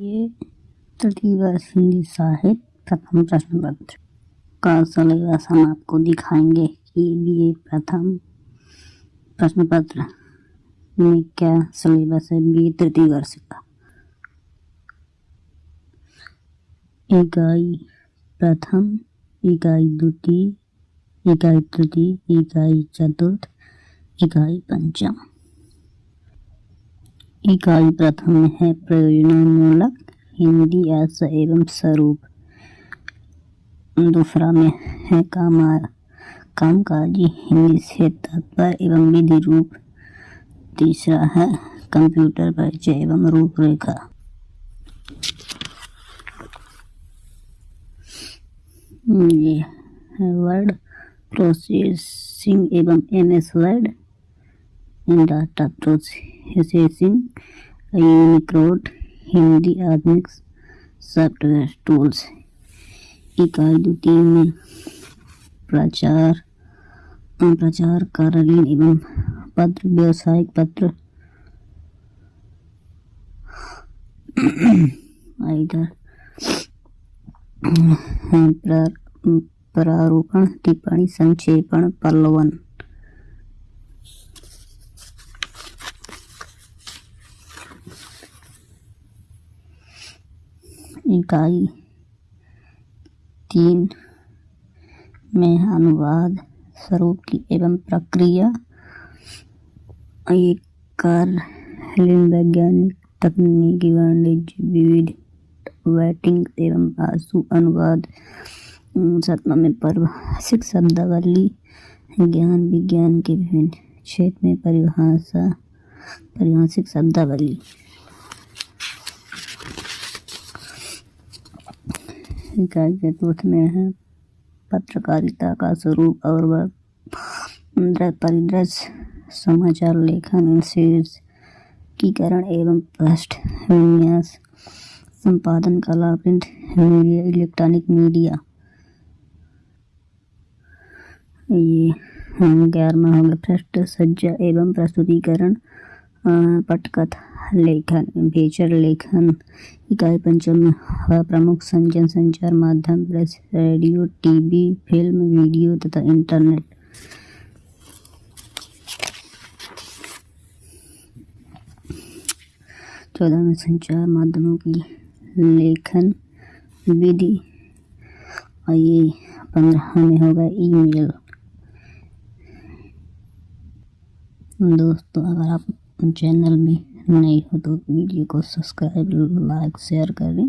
ये तृतीय हिंदी साहित्य प्रथम प्रश्न पत्र का सिलेबस हम आपको दिखाएँगे कि बी प्रथम प्रश्न पत्र में क्या सिलेबस है, बी तृतीय वर्ष का। इकाई प्रथम, इकाई द्वितीय, इकाई तृतीय, इकाई चतुर्थ, इकाई पंचम। इकाई प्रथम है प्रयोजनमूलक हिंदी अर्थ एवं स्वरूप। दूसरा में है कामा कामकाजी हिंदी से तात्पर्य एवं विधि रूप। तीसरा है कंप्यूटर परिचय एवं रूपरेखा। ये वर्ड प्रोसेसिंग एवं M S word. Data processing Unicode Hindi आधुनिक सॉफ्टवेयर टूल्स। इकाई द्वितीय में प्रचार प्रचार कार्यालय एवं पत्र, व्यवसायिक पत्र इधर प्रारूपण, टिप्पणी, संक्षेपण पल्लवन इकाई तीन में अनुवाद स्वरूप की एवं प्रक्रिया। एक कार्य वैज्ञानिक तकनीकी, वाणिज्य, विविध वेटिंग एवं आँसू, अनुवाद सत्मा में परिभाषिक शब्दावली, ज्ञान, विज्ञान के विभिन्न क्षेत्र में परिभाषा परिभाषिक शब्दावली। इकाई चतुर्थ में है। पत्रकारिता का स्वरूप और वह परिदृश्य समाचार लेखन शीर्षकीकरण एवं पृष्ठ विन्यास, संपादन कला प्रिंट, मीडिया, इलेक्ट्रॉनिक मीडिया। ये ग्यारहवा हो गया पृष्ठ सज्जा एवं प्रस्तुतिकरण। पटकथा, लेखन फीचर लेखन, इकाई पंचम प्रमुख, संजन संचार माध्यम, press, radio, TV, film, video तथा इंटरनेट। चौदह में संचार माध्यमों की लेखन विधि, और ये पंद्रह में होगा ईमेल। दोस्तों, अगर आप चैनल में नए हो तो वीडियो को सब्सक्राइब लाइक शेयर करें।